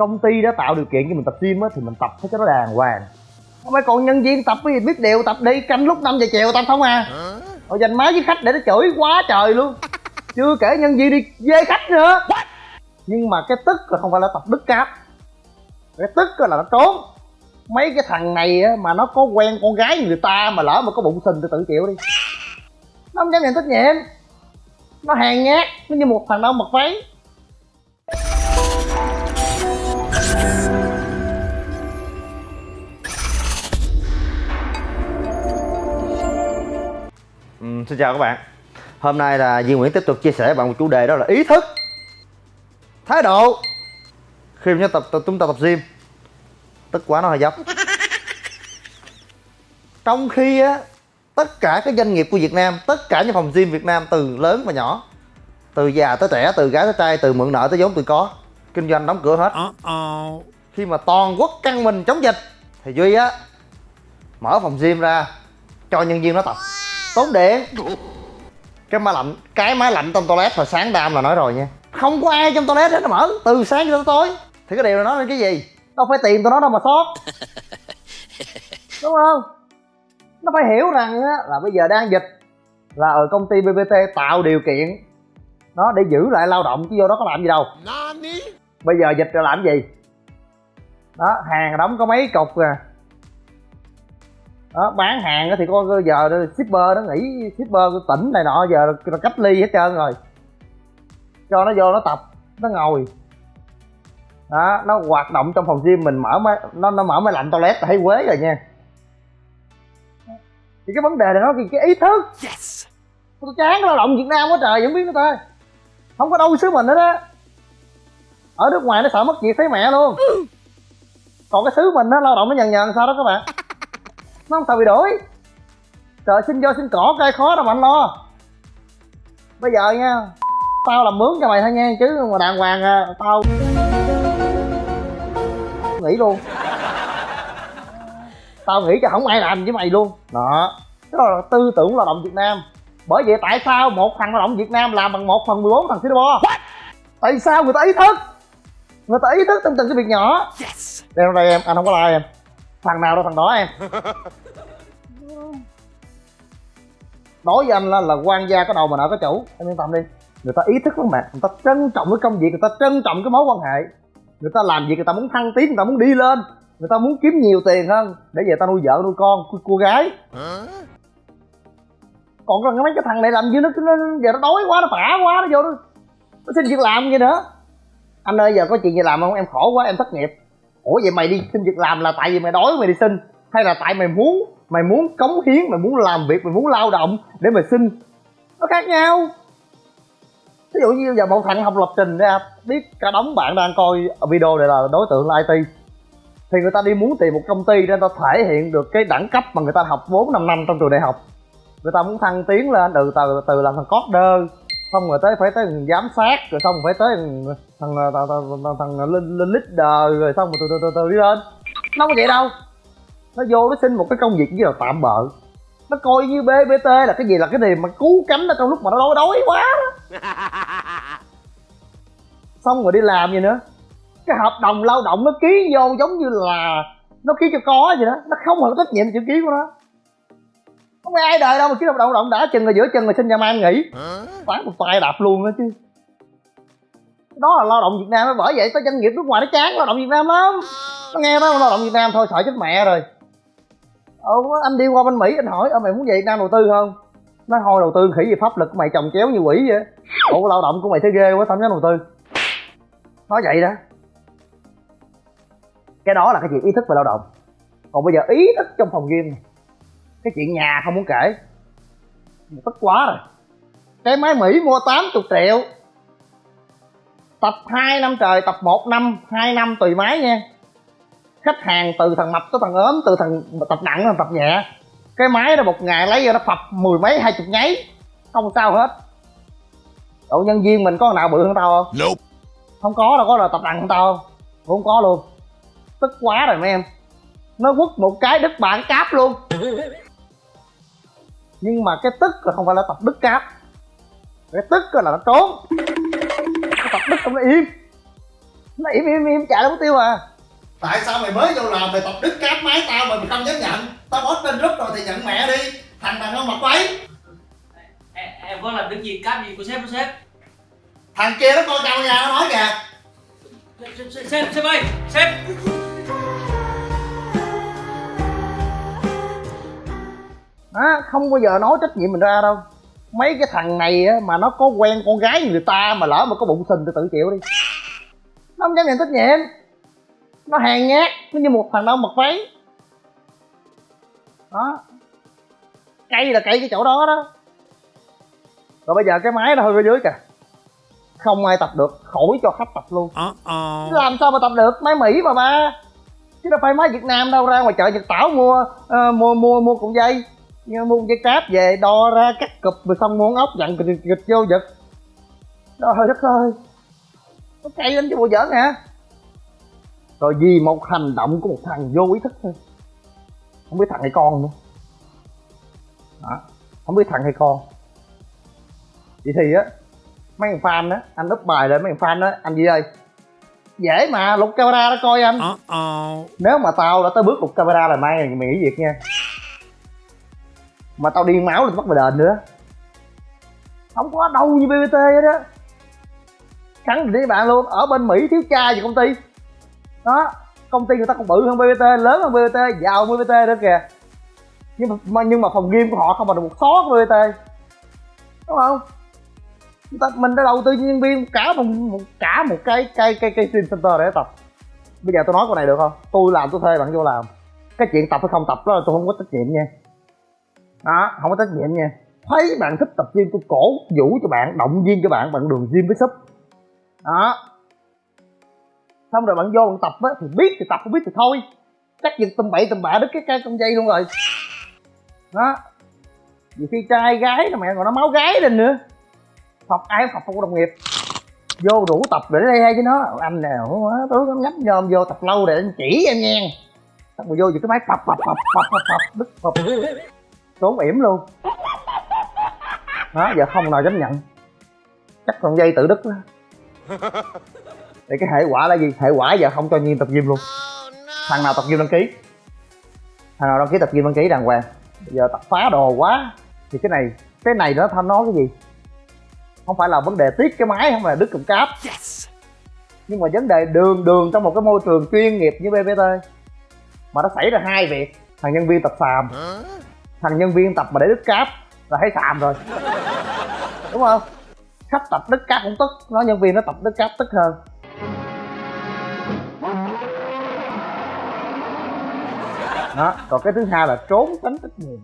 công ty đã tạo điều kiện cho mình tập gym á thì mình tập cho nó đàng hoàng. Phải còn nhân viên tập cái gì biết đều tập đi canh lúc 5 giờ chiều tập không à. Rồi dành máy với khách để nó chửi quá trời luôn. Chưa kể nhân viên đi dê khách nữa. Nhưng mà cái tức là không phải là tập đứt cáp. Cái tức là nó trốn. Mấy cái thằng này á, mà nó có quen con gái người ta mà lỡ mà có bụng sình thì tự chịu đi. Nó không dám nhận trách nhiệm. Nó hèn nhát nó như một thằng đâu mặc váy xin chào các bạn. Hôm nay là Duy Nguyễn tiếp tục chia sẻ với bạn một chủ đề đó là ý thức Thái độ. Khi chúng ta tập, chúng ta tập gym Tức quá nó hơi dốc. Trong khi á Tất cả các doanh nghiệp của Việt Nam Tất cả những phòng gym Việt Nam từ lớn và nhỏ Từ già tới trẻ, từ gái tới trai Từ mượn nợ tới vốn từ có Kinh doanh đóng cửa hết. Khi mà toàn quốc căng mình chống dịch Thì Duy á Mở phòng gym ra Cho nhân viên nó tập tốn điện cái máy lạnh cái máy lạnh trong toilet hồi sáng đam là nói rồi nha. Không có ai trong toilet hết nó mở. Từ sáng cho tới tối. Thì cái điều này nói lên cái gì? Đâu phải tiền tụi nó đâu mà sót. Đúng không? Nó phải hiểu rằng á, là bây giờ đang dịch là ở công ty bbt tạo điều kiện nó để giữ lại lao động chứ vô đó có làm gì đâu. Bây giờ dịch rồi làm gì? Đó hàng đóng có mấy cục à đó bán hàng á thì có giờ shipper nó nghỉ shipper của tỉnh này nọ giờ nó cách ly hết trơn rồi. Cho nó vô nó tập nó ngồi. Đó nó hoạt động trong phòng gym mình mở máy nó nó mở máy lạnh toilet là thấy quế rồi nha. Thì cái vấn đề này nó thì cái ý thức. Yes. tôi chán lao động việt nam quá trời vẫn biết người ta không có đâu xứ mình hết á ở nước ngoài nó sợ mất việc thấy mẹ luôn. Còn cái xứ mình nó lao động nó nhần nhần sao đó các bạn nó không sợ bị đuổi trời xin vô xin cỏ cay khó đâu mà anh lo. Bây giờ nha tao làm mướn cho mày thôi nha chứ mà đàng hoàng à, tao nghỉ luôn. Tao nghĩ cho không ai làm với mày luôn. Đó. Đó là tư tưởng lao động việt nam. Bởi vậy tại sao một thằng lao động việt nam làm bằng một phần 14 thằng singapore? Tại sao người ta ý thức? Người ta ý thức trong từng cái việc nhỏ. Yes. đây đây em anh không có like em thằng nào đâu thằng đó em. Đối với anh là, là quan gia có đầu mà nợ có chủ. Em yên tâm đi. Người ta ý thức lắm mẹ người ta trân trọng cái công việc người ta trân trọng cái mối quan hệ. Người ta làm việc người ta muốn thăng tiến người ta muốn đi lên. Người ta muốn kiếm nhiều tiền hơn để về ta nuôi vợ nuôi con cô, cô gái. Còn còn mấy cái thằng này làm gì nó, nó giờ nó đói quá nó phả quá nó vô nó, nó xin việc làm gì nữa. Anh ơi giờ có chuyện gì làm không? Em khổ quá em thất nghiệp ủa, vậy mày đi xin việc làm là tại vì mày đói mày đi xin. Hay là tại mày muốn mày muốn cống hiến, mày muốn làm việc, mày muốn lao động để mày xin? Nó khác nhau. Ví dụ như giờ một thằng học lập trình ra biết cả đống bạn đang coi video này là đối tượng là IT thì người ta đi muốn tìm một công ty để người ta thể hiện được cái đẳng cấp mà người ta học 4 5 năm trong trường đại học. Người ta muốn thăng tiến lên, từ từ từ làm thằng coder xong rồi tới phải tới giám sát rồi xong rồi phải tới thằng thằng thằng, thằng, lên, lên leader rồi xong rồi từ từ từ từ đi lên. Nó có vậy đâu. Nó vô nó xin một cái công việc như là tạm bợ. Nó coi như bbt là cái gì là cái gì mà cứu cánh ở trong lúc mà nó đói đói quá. Đó. xong rồi đi làm gì nữa. Cái hợp đồng lao động nó ký vô giống như là nó ký cho có vậy đó. Nó không hề có trách nhiệm chữ ký của nó không ai đời đâu mà ký hợp đồng động đã chừng rồi giữa chừng rồi xin nhà mai nghỉ. Phán một tay đạp luôn đó chứ. Đó là lao động việt nam bởi vậy tới doanh nghiệp nước ngoài nó chán lao động việt nam lắm. Nó nghe đó lao động việt nam thôi sợ chết mẹ rồi. Ờ anh đi qua bên mỹ anh hỏi ờ mày muốn về việt nam đầu tư không? Nó thôi đầu tư khỉ gì pháp lực của mày trồng chéo như quỷ vậy ủa lao động của mày thấy ghê quá không dám đầu tư? Nói vậy đó. Cái đó là cái chuyện ý thức về lao động. Còn bây giờ ý thức trong phòng gym này, cái chuyện nhà không muốn kể. Tức quá rồi. Cái máy mỹ mua 80 triệu. Tập 2 năm trời tập 1 năm 2 năm tùy máy nha. Khách hàng từ thằng mập tới thằng ốm từ thằng tập nặng tới thằng tập nhẹ. Cái máy đó một ngày lấy vô nó phập mười mấy hai chục nháy. Không sao hết. Độ nhân viên mình có nào bự hơn tao không? Nope. không có đâu có là tập nặng hơn tao. Không không có luôn. Tức quá rồi mấy em. Nó quất một cái đứt bạn cáp luôn nhưng mà cái tức là không phải là tập đứt cáp. Cái tức là nó trốn. Cái tập đứt không nó im. Nó im im im chạy đâu mất tiêu à. Tại sao mày mới vô làm mày tập đứt cáp máy tao mà mày không dám nhận? Tao post trên group rồi thì nhận mẹ đi. Thằng đàn ông mặc váy. Em, có làm được gì? Cáp gì của sếp của sếp? Thằng kia nó coi camera nó nói kìa. Sếp sếp sếp, sếp ơi sếp đó không bao giờ nói trách nhiệm mình ra đâu. Mấy cái thằng này á, mà nó có quen con gái người ta mà lỡ mà có bụng sình thì tự chịu đi. Nó không dám nhận trách nhiệm. Nó hèn nhát nó như một thằng đau mặc váy. Đó. Cây là cây cái chỗ đó đó. Rồi bây giờ cái máy nó hơi ở dưới kìa. Không ai tập được khỏi cho khách tập luôn. Uh-oh. làm sao mà tập được? Máy mỹ mà ba. Chứ đâu phải máy việt nam đâu ra ngoài chợ nhật tảo mua ờ, mua mua mua cuộn dây mua dây cáp về đo ra cắt cụp rồi xong mua ốc dặn kịch kịch vô giật. Trời đất ơi. Nó cay lên cho bộ giỡn hả? Rồi vì một hành động của một thằng vô ý thức thôi. Không biết thằng hay con nữa. Đó không biết thằng hay con. Vậy thì á mấy thằng fan á anh úp bài lên mấy thằng fan á anh gì ơi dễ mà lục camera đó coi anh. Uh-oh. nếu mà tao đã tới bước lục camera là mai mày nghỉ việc nha mà tao điên máu lên bắt mày đền nữa. Không có đâu như bbt hết đó khẳng định với bạn luôn. Ở bên mỹ thiếu cha gì công ty? Đó công ty người ta còn bự hơn bbt lớn hơn bbt giàu hơn bbt nữa kìa. Nhưng mà nhưng mà phòng game của họ không bằng được một xó của bbt đúng không? Người ta, mình đã đầu tư cho nhân viên cả một, một cả một cái cái cái cái stream center để tập. Bây giờ tôi nói câu này được không? Tôi làm tôi thuê bạn vô làm. Cái chuyện tập hay không tập đó là tôi không có trách nhiệm nha đó, không có trách nhiệm nha. Thấy bạn thích tập gym, tôi cổ vũ cho bạn, động viên cho bạn bạn đường gym với súp. Đó. Xong rồi bạn vô bạn tập á, thì biết thì tập, không biết thì thôi. Chắc giật tầm bậy tầm bạ đứt cái cái con dây luôn rồi. Đó. Nhiều khi trai gái mà mẹ còn nó máu gái lên nữa. Học ai học, không có đồng nghiệp. Vô đủ tập để đây hay với nó. Anh nào quá, tôi nó nhấp nhôm vô tập lâu để anh chỉ em nha xong rồi vô vừa cái máy tập tập tập tập tập tập, đứt phập trốn yểm luôn. Đó giờ không nào dám nhận. Chắc con dây tự đứt đó. Thì cái hệ quả là gì? Hệ quả giờ không cho nhiên tập gym luôn. Thằng nào tập gym đăng ký? Thằng nào đăng ký tập gym đăng ký đàng hoàng? Giờ tập phá đồ quá. Thì cái này cái này nó thăm nói cái gì? Không phải là vấn đề tiếc cái máy không phải là đứt cụm cáp. Nhưng mà vấn đề đường đường trong một cái môi trường chuyên nghiệp như bbt mà nó xảy ra hai việc. Thằng nhân viên tập xàm thằng nhân viên tập mà để đứt cáp là thấy xàm rồi. Đúng không? Khách tập đứt cáp cũng tức, nói nhân viên nó tập đứt cáp tức hơn. Đó, còn cái thứ hai là trốn tránh trách nhiệm.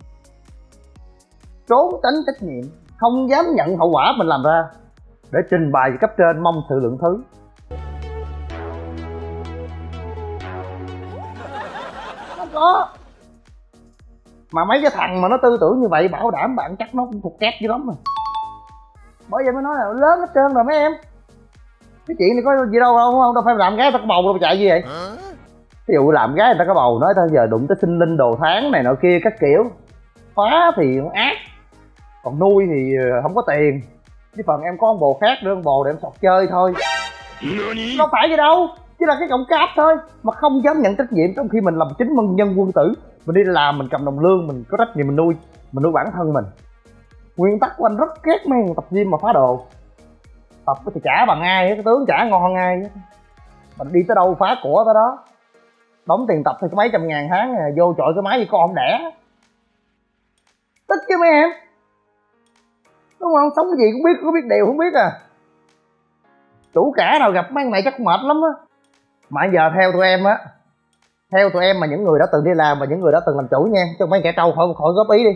Trốn tránh trách nhiệm, không dám nhận hậu quả mình làm ra để trình bày với cấp trên mong sự lượng thứ. Không có mà mấy cái thằng mà nó tư tưởng như vậy bảo đảm bạn chắc nó cũng thuộc kép dữ lắm rồi. Bởi vậy mới nói là lớn hết trơn rồi mấy em. Cái chuyện này có gì đâu không đâu phải làm gái ta có bầu đâu mà chạy gì vậy? Ví dụ làm gái người ta có bầu nói tao giờ đụng tới sinh linh đồ tháng này nọ kia các kiểu. Phá thì nó ác. Còn nuôi thì ờ, không có tiền. Chứ phần em có con bồ khác nữa con bồ để em sọt chơi thôi. Đâu phải gì đâu chỉ là cái cọng cáp thôi mà không dám nhận trách nhiệm trong khi mình làm chính nhân quân tử mình đi làm mình cầm đồng lương mình có trách nhiệm mình nuôi mình nuôi bản thân mình. Nguyên tắc của anh rất ghét mấy tập gym mà phá đồ. Tập thì trả bằng ai cái tướng trả ngon hơn ai. Hết mình đi tới đâu phá của tới đó. Đóng tiền tập thì mấy trăm ngàn tháng à, vô chọi cái máy gì con không đẻ. Tức chứ mấy em. Đúng không? Sống cái gì cũng biết có biết đều không biết à. Chủ cả nào gặp mấy này chắc mệt lắm á. Mà giờ theo tụi em á theo tụi em mà những người đã từng đi làm và những người đã từng làm chủ nha cho mấy kẻ trâu khỏi khỏi góp ý đi.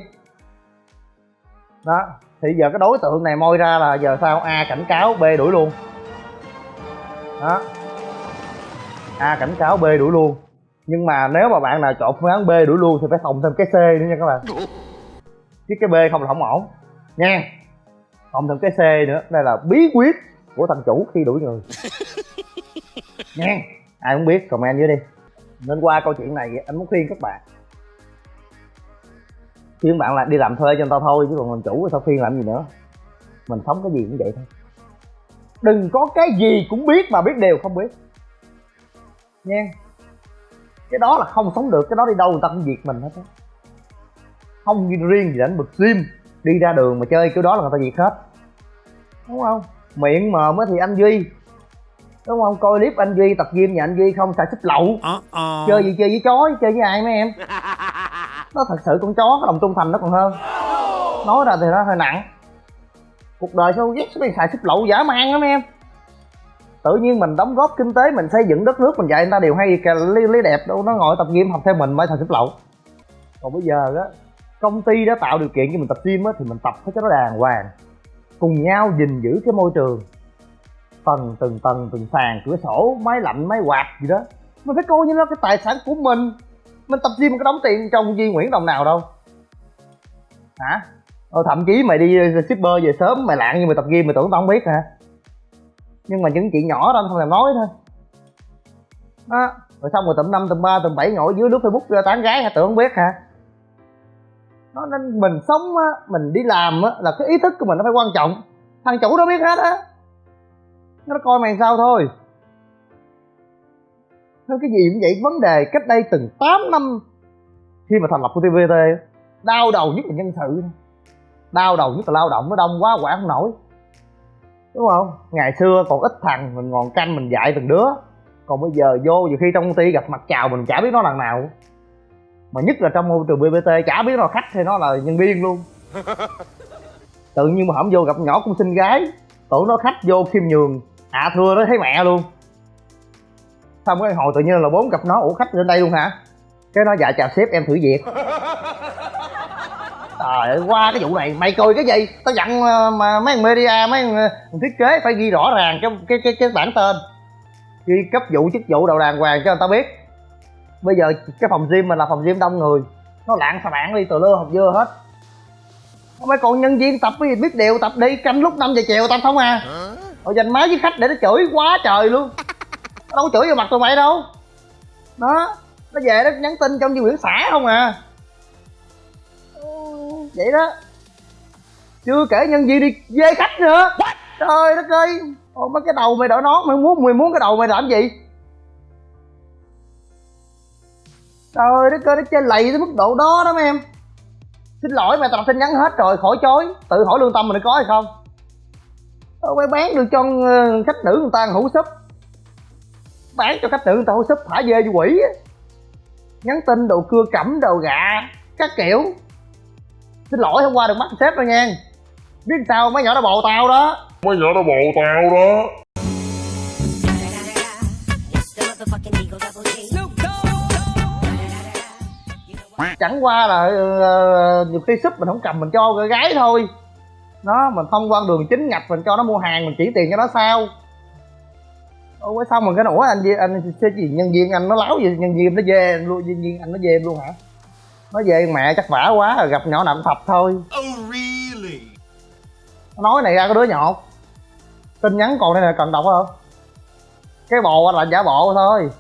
Đó thì giờ cái đối tượng này moi ra là giờ sao? A cảnh cáo b đuổi luôn. Đó. A cảnh cáo b đuổi luôn. Nhưng mà nếu mà bạn nào chọn phương án b đuổi luôn thì phải phòng thêm cái c nữa nha các bạn. Chứ cái b không là không ổn. Nha. Phòng thêm cái c nữa. Đây là bí quyết của thằng chủ khi đuổi người. Nha. Ai không biết comment dưới đi nên qua câu chuyện này anh muốn khuyên các bạn. Khuyên bạn là đi làm thuê cho người ta thôi, chứ còn làm chủ thì sao khuyên làm gì nữa? Mình sống cái gì cũng vậy thôi. Đừng có cái gì cũng biết mà biết đều không biết. Nha. Cái đó là không sống được, cái đó đi đâu người ta cũng diệt mình hết á. Không riêng gì đánh bực sim đi ra đường mà chơi kiểu đó là người ta diệt hết. Đúng không? Miệng mờ mới thì anh duy đúng không? Coi clip anh duy tập gym nhà anh duy không? Xài xích lậu. Chơi gì chơi với chó chơi với ai mấy em? Nó thật sự con chó cái lòng trung thành nó còn hơn. Nói ra thì nó hơi nặng. Cuộc đời sao ghét cái xài xích lậu giả man lắm em? Tự nhiên mình đóng góp kinh tế mình xây dựng đất nước mình dạy người ta đều hay kìa lý, lý đẹp đâu nó ngồi tập gym học theo mình mới thành xích lậu. Còn bây giờ á công ty đã tạo điều kiện cho mình tập gym á thì mình tập phải cho nó đàng hoàng. Cùng nhau gìn giữ cái môi trường tầng từng tầng từng sàn cửa sổ máy lạnh máy quạt gì đó. Mình phải coi như nó cái tài sản của mình. Mình tập gym có đóng tiền trong Duy Nguyễn đồng nào đâu. Hả? Ờ, thậm chí mày đi ờ, shipper về sớm mày lạng như mày tập gym mày tưởng tao không biết hả? Nhưng mà những chuyện nhỏ đó anh không làm nói thôi. Đó rồi xong rồi tầm năm tầm ba tầm bảy ngồi dưới nước facebook ra tán gái hả? Tưởng không biết hả? Nó nên mình sống á mình đi làm á là cái ý thức của mình nó phải quan trọng. Thằng chủ nó biết hết á nó coi mày sao thôi. Thôi cái gì cũng vậy vấn đề cách đây từng 8 năm khi mà thành lập của TVT đau đầu nhất là nhân sự. Đau đầu nhất là lao động nó đông quá quản không nổi. Đúng không? Ngày xưa còn ít thằng mình ngòn canh mình dạy từng đứa. Còn bây giờ vô nhiều khi trong công ty gặp mặt chào mình chả biết nó lần nào. Mà nhất là trong môi trường bbt chả biết nó là khách hay nó là nhân viên luôn. Tự nhiên mà hổng vô gặp nhỏ cũng xinh gái tưởng nó khách vô khiêm nhường à, thưa nó thấy mẹ luôn. Xong cái hồi tự nhiên là bốn gặp nó ủa khách lên đây luôn hả? Cái nó dạ chào sếp em thử việc. Trời ơi qua cái vụ này mày cười cái gì? Tao dặn ờ, mà mấy thằng media mấy thằng ờ, thiết kế phải ghi rõ ràng cái cái cái, cái bản tên. Ghi cấp vụ chức vụ đầu đàng hoàng cho người ta biết. Bây giờ cái phòng gym mình là phòng gym đông người. Nó lạng xà bạn đi từ lưa học dưa hết. Mấy con nhân viên tập cái gì biết điều tập đi canh lúc 5 giờ chiều tập không à rồi dành máy với khách để nó chửi quá trời luôn. Đâu có chửi vào mặt tụi mày đâu. Đó nó về nó nhắn tin trong Duy Nguyễn xã không à. Vậy đó. Chưa kể nhân viên đi dê khách nữa. Trời đất ơi. Ồ, mấy cái đầu mày đội nón mày muốn mày muốn cái đầu mày làm gì? Trời đất ơi nó chơi lầy tới mức độ đó đó mấy em. Xin lỗi mày tập tin nhắn hết rồi khỏi chối. Tự hỏi lương tâm mình có hay không Đâu mày bán được cho ờ, khách nữ người ta hủ súp. Bán cho khách nữ người ta hủ súp thả dê cho quỷ á. Nhắn tin đồ cưa cẩm đồ gạ các kiểu. Xin lỗi hôm qua được bắt sếp rồi nha. Biết sao mấy nhỏ nó bồ tao đó. Mấy nhỏ nó bồ tao đó. Chẳng qua là uh, nhiều khi súp mình không cầm mình cho gái thôi nó mình thông qua đường chính ngạch mình cho nó mua hàng mình chỉ tiền cho nó sao. Ủa xong rồi cái ủa anh anh sẽ gì nhân viên anh nó láo gì nhân viên nó về luôn nhân viên anh nó về luôn hả? Nó về mẹ chắc vả quá rồi gặp nhỏ nào cũng thập thôi. Oh really? Nói này ra có đứa nhọt tin nhắn còn đây là cần đọc không? Cái bộ là giả bộ thôi.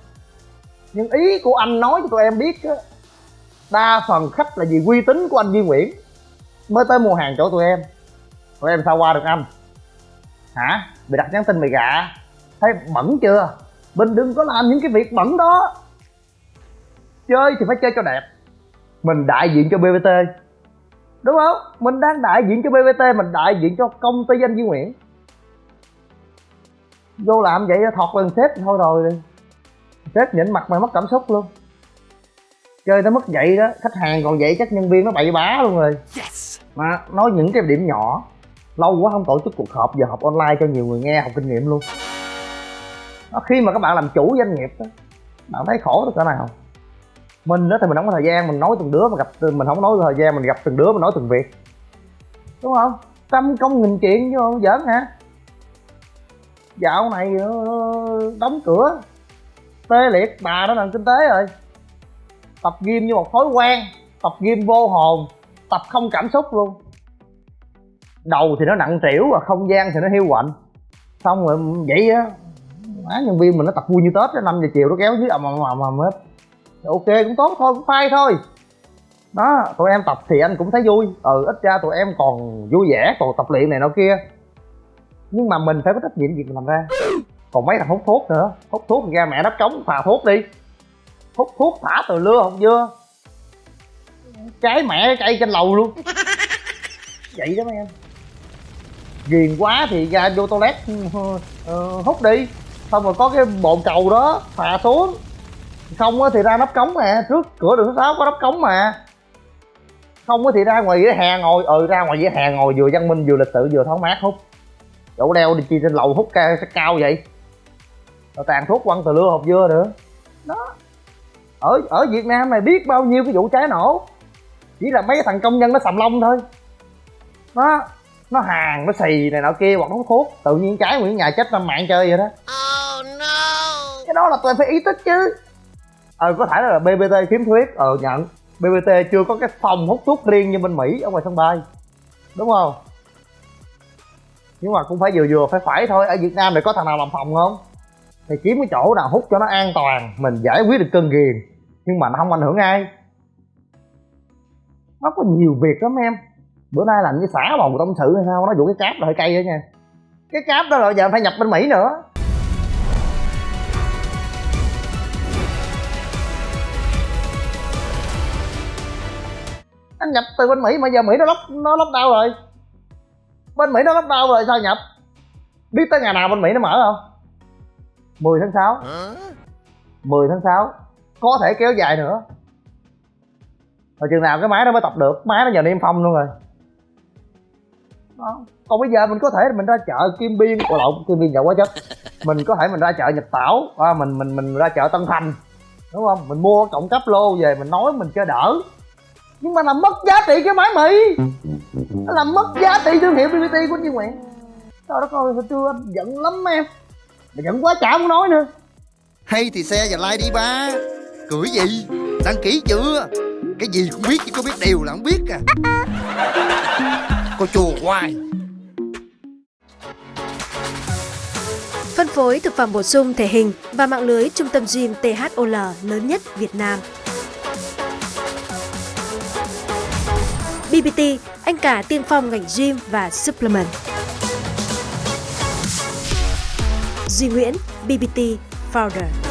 Nhưng ý của anh nói cho tụi em biết á đa phần khách là vì uy tín của anh Duy Nguyễn mới tới mua hàng chỗ tụi em tụi em sao qua được anh hả? Bị đặt nhắn tin mày gạ? Thấy bẩn chưa? Mình đừng có làm những cái việc bẩn đó. Chơi thì phải chơi cho đẹp. Mình đại diện cho bbt đúng không? Mình đang đại diện cho bbt mình đại diện cho công ty anh Duy Nguyễn. Vô làm vậy thọt lần sếp thôi rồi. Sếp nhịn mặt mày mất cảm xúc luôn. Chơi tới mức vậy đó khách hàng còn vậy chắc nhân viên nó bậy bá luôn rồi. Mà nói những cái điểm nhỏ lâu quá không tổ chức cuộc họp giờ học online cho nhiều người nghe học kinh nghiệm luôn. Đó, khi mà các bạn làm chủ doanh nghiệp đó bạn thấy khổ được cỡ nào? Mình đó thì mình không có thời gian mình nói từng đứa mà gặp mình không nói thời gian mình gặp từng đứa mình nói từng việc. Đúng không? Trăm công nghìn chuyện chứ không giỡn hả? Dạo này ờ, đóng cửa. Tê liệt bà đó làm kinh tế rồi. Tập gym như một thói quen tập gym vô hồn tập không cảm xúc luôn đầu thì nó nặng trĩu và không gian thì nó hiu quạnh. Xong rồi vậy á, má nhân viên mình nó tập vui như tết năm giờ chiều nó kéo dưới ầm ầm ầm ầm hết. Ok, cũng tốt thôi, cũng phai thôi. Đó, tụi em tập thì anh cũng thấy vui. Ừ ít ra tụi em còn vui vẻ, còn tập luyện này nọ kia. Nhưng mà mình phải có trách nhiệm việc mình làm ra. Còn mấy thằng hút thuốc nữa. Hút thuốc thì ra mẹ đắp cống phà thuốc đi. Hút thuốc, thả từ lưa không dưa. Trái mẹ cây trên lầu luôn. Vậy đó mấy em ghiền quá thì ra vô toilet uh, hút đi. Xong rồi có cái bồn cầu đó phà xuống. Không á thì ra nắp cống mà trước cửa đường số sáu có nắp cống mà. Không á thì ra ngoài vỉa hè ngồi ừ ra ngoài vỉa hè ngồi vừa văn minh vừa lịch sự vừa thoáng mát hút. Chỗ đeo đi chi trên lầu hút cao, cao vậy. Rồi tàn thuốc quăng từ lưa hộp dưa nữa. Đó. Ở ở việt nam này biết bao nhiêu cái vụ cháy nổ. Chỉ là mấy thằng công nhân nó sầm lông thôi. Nó nó hàng nó xì này nọ kia hoặc nó hút thuốc. Tự nhiên cháy nguyên nhà chết năm mạng chơi vậy đó. Oh no! cái đó là tôi phải ý thức chứ. Ờ có thể là bbt khiếm khuyết ờ nhận. Bbt chưa có cái phòng hút thuốc riêng như bên mỹ ở ngoài sân bay. Đúng không? Nhưng mà cũng phải vừa vừa phải phải thôi. Ở việt nam này có thằng nào làm phòng không? Thì kiếm cái chỗ nào hút cho nó an toàn mình giải quyết được cơn ghiền. Nhưng mà nó không ảnh hưởng ai. Nó có nhiều việc lắm em bữa nay làm như xả bầu tâm sự hay sao? Nó vụ cái cáp là hơi cay đó nha. Cái cáp đó là giờ phải nhập bên mỹ nữa. Anh nhập từ bên mỹ mà giờ mỹ nó lóc nó lóc đau rồi. Bên mỹ nó lóc đau rồi sao nhập? Biết tới ngày nào bên mỹ nó mở không? 10 tháng 6 10 tháng 6 có thể kéo dài nữa. Rồi chừng nào cái máy đó mới tập được. Máy nó giờ niêm phong luôn rồi đó. còn bây giờ mình có thể mình ra chợ kim biên ủa lộn kim biên giàu quá chất mình có thể mình ra chợ nhật tảo à, mình mình mình ra chợ tân thành đúng không? Mình mua cộng cấp lô về mình nói mình cho đỡ. Nhưng mà làm mất giá trị cái máy mì. Nó làm mất giá trị thương hiệu bbt của Duy Nguyện trời đất ơi hồi trưa anh giận lắm em. Mà giận quá chả muốn nói nữa. Hay thì xe và like đi ba. Cười gì? Đăng ký chưa? Cái gì cũng biết chứ có biết điều là không biết à. Cô chùa hoài Phân phối thực phẩm bổ sung thể hình và mạng lưới trung tâm gym THOL lớn nhất Việt Nam. BBT, anh cả tiên phong ngành gym và supplement. Duy Nguyễn, BBT Founder.